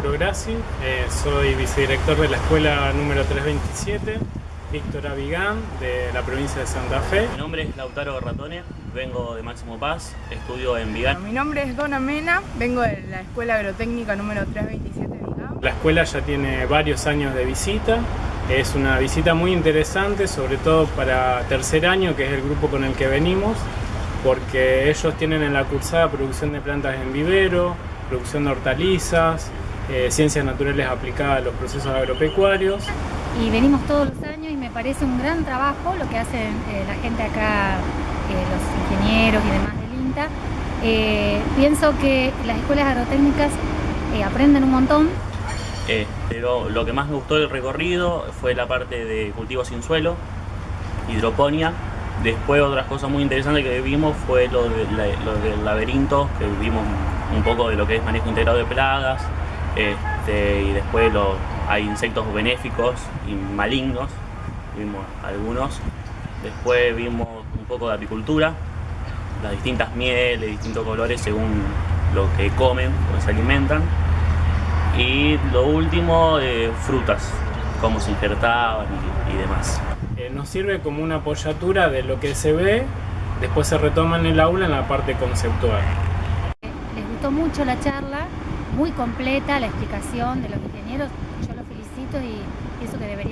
Mauro Grassi, eh, soy vicedirector de la escuela número 327, Víctor Avigán, de la provincia de Santa Fe. Mi nombre es Lautaro Ratone, vengo de Máximo Paz, estudio en Vigán. Mi nombre es Dona Mena, vengo de la escuela agrotécnica número 327 de Vigán. La escuela ya tiene varios años de visita, es una visita muy interesante, sobre todo para tercer año, que es el grupo con el que venimos, porque ellos tienen en la cursada producción de plantas en vivero, producción de hortalizas, eh, ciencias naturales aplicadas a los procesos agropecuarios. Y venimos todos los años y me parece un gran trabajo lo que hacen eh, la gente acá, eh, los ingenieros y demás del INTA. pienso que las escuelas agrotécnicas aprenden un montón. pero lo que más me gustó del recorrido fue la parte de cultivo sin suelo, hidroponía, Después otras cosas muy interesantes que vimos fue lo, del laberinto, que vimos un poco de lo que es manejo integrado de plagas, este, y después hay insectos benéficos y malignos, vimos algunos. Después vimos un poco de apicultura, las distintas mieles, distintos colores según lo que comen, o se alimentan. Y lo último, eh, frutas, cómo se injertaban y demás nos sirve como una apoyatura de lo que se ve, después se retoma en el aula en la parte conceptual. Les gustó mucho la charla, muy completa la explicación de los ingenieros, yo los felicito y pienso que deberían